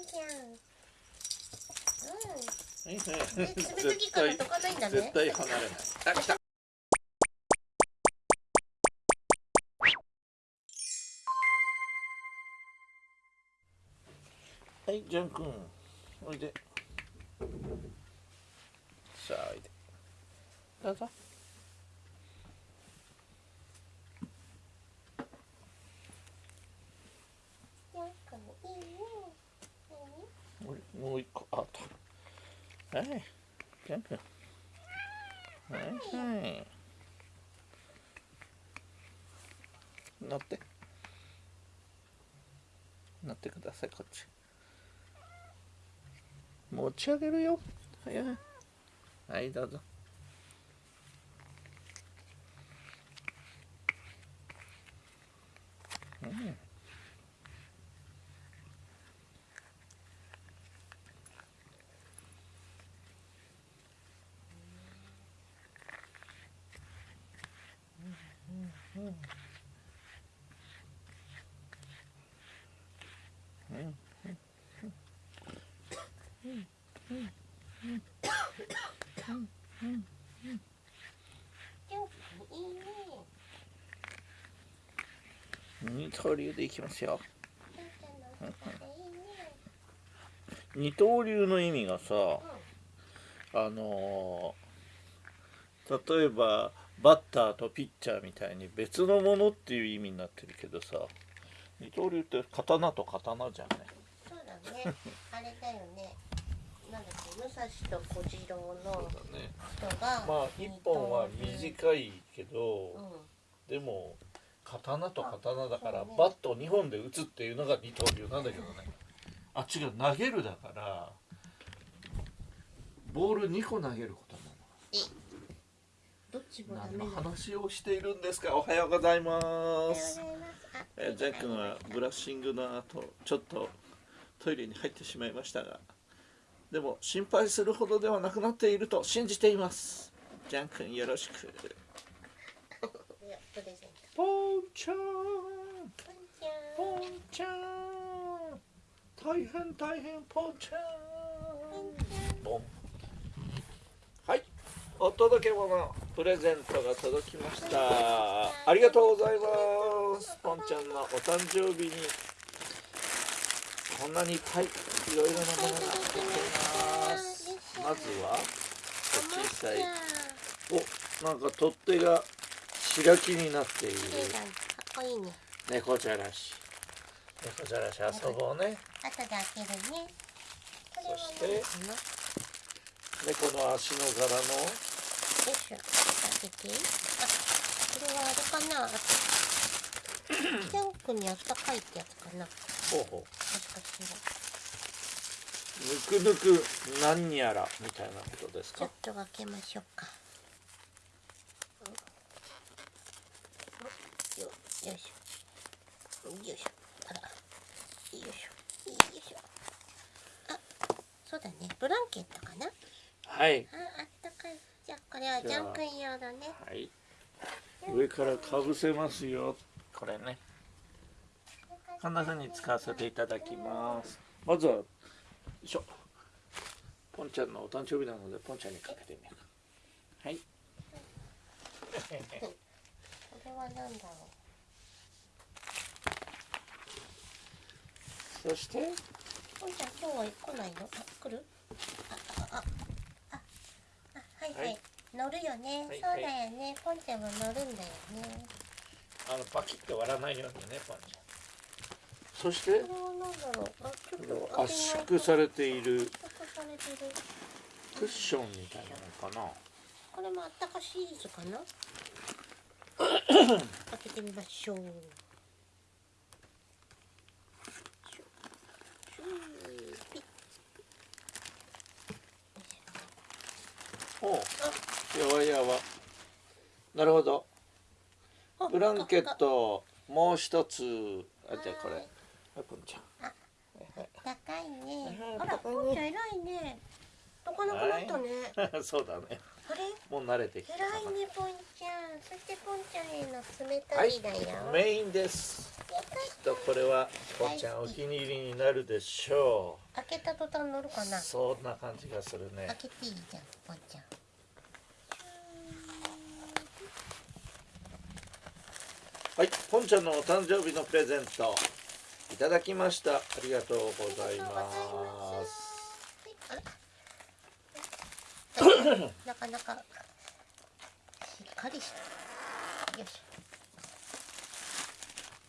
ん。ちゃん。うん。はいはいえ爪先から溶かないん。だね絶対離れないあ来たはいジャン君おいでさあおいでどうぞジャン君いいねもうもう一個あったはい。ジャン君はい。はい。乗って乗ってください。こっち持ち上げるよはい。はい。どうぞうんジャン君いいね二刀流でいきますよジャンちゃん。のお腹でいいね二刀流の意味がさあのー例えばバッターとピッチャーみたいに別のものっていう意味になってるけどさ。二刀流って刀と刀じゃんね。そうだね。あれだよね。なんだっけ武蔵と小次郎のそうだね。人がまあ一本は短いけどうん。でも刀と刀だからね。バット2本で打つっていうのが二刀流なんだけどね。あ違う投げるだからボール2個投げることなのどっちもダ何の話をしているんですか？おはようございます。えージャックはブラッシングの後ちょっとトイレに入ってしまいましたがでも心配するほどではなくなっていると信じています。ジャン君よろしく。ポンちゃん。ポンちゃん。大変大変ポンちゃん。ポンはい。お届け物プレゼントが届きました。ありがとうございます。ポンちゃんのお誕生日に。こんなにいっぱいいろいろなものが入っています。まずは小さい。おなんか取っ手が白木になっている。かっこいいね。猫じゃらし。猫じゃらし遊ぼうね。後で開けるね。そして猫の足の柄のけてあこれはあれかな？ジャンクにあったかいってやつかな。もほうほう。しかしぬくぬく何やらみたいなことですらちょかっと開けましょうか。よよいしょ。よいしょ。あら。よいしょ。よいしょ。あそうだね。ブランケットかな？はい。ああじゃあこれはジャン君用だね。はい。上からかぶせますよ。これね。こんな風に使わせていただきます。まずはよいしょ。ポンちゃんのお誕生日なのでポンちゃんにかけてみようか。はい。これは何だろそしてう？ポンちゃん今日は来ないのあ来るはい。はい、はい乗るよね、はいそうだよね。ポンちゃんも乗るんだよね。あのパキッと割らないようにねポンちゃん。そして？これは何だろう。あちょっと。圧縮されている。圧縮されてる。クッションみたいなのかな？これもあったかシリーズかな？開けてみましょうシュシュピッおう。やわやわなるほど。あブランケットもう一つ。あじゃあこれ。はいポンちゃん。高いね。うんあら高いねポンちゃん偉いね。どかなくなったね、そうだねあれ？もう慣れてきた。か偉いねポンちゃん。そしてポンちゃんへの冷たいだよ、なメインです。やったとこれはぽんちゃんお気に入りになるでしょ開けた途端乗るかうな？そんな感じがするね。開けていいじゃんぽんちゃん。はいぽんちゃんのお誕生日のプレゼント。いただきました。ありがとうございますなかなかしっかりしたよいしょ。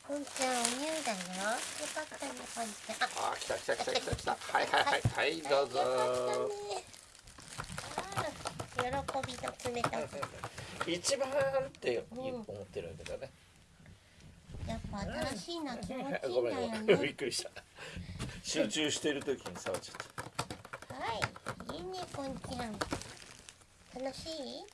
ぽんちゃんお乳だよ。よかったねぽんちゃんああ来た来た来た来た来た。はいはいはいはいどうぞ。喜びの冷たさ。一番って思ってるんだけどね、やっぱ新しいのは気持ちいいんだ ごめんごよめんびねっくりした。集中してる時に触っちゃっはいいいねぽんちゃん楽しい？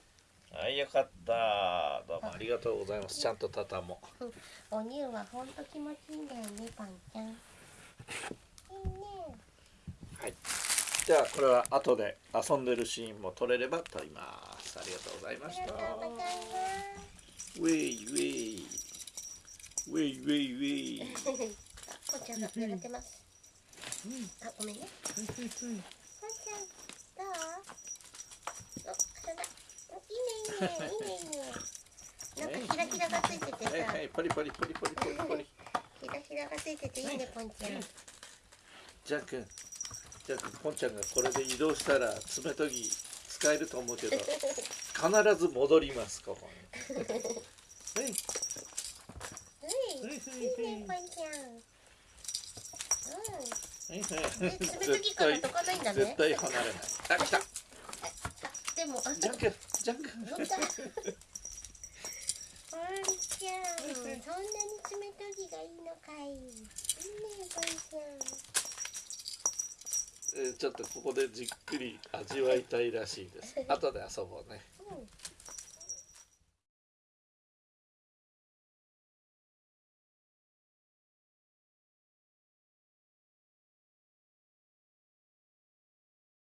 たはいよかった。どうもありがとうございます。ちゃんと畳も。うお乳はほんと気持ちいいんだよねぽんちゃん。いいね。はい。じゃあこれは後で遊んでるシーンも撮れれば撮ります。ありがとうございましたありがとうございます。ウェイウェイウェイ。ウェイウェイ。ぽん ちゃんが狙ってます。あ、ごめんねちゃん、どう？お、そうだ。いいね、いいね、いいね、いいね。なんかキラキラがついててさ、はいはいポリポリポリポリポリポリ。キラキラがついてていいね、ぽんちゃん。ジャン君ジャン君ポンちゃんがこれで移動したら爪研ぎ使えると思うけど 必ず戻りますここに。はい。うん、いいね、ぽんちゃん。うん、はいはい。え、爪研ぎから解かないんだね。絶。対離れない。あ来た。あ、でも、あ、ジャン君ジャン君乗った。ぽんちゃん、そんなに爪研ぎがいいのかい。いいね、ぽんちゃん。えーちょっとここでじっくり味わいたいらしいです後で遊ぼうねうん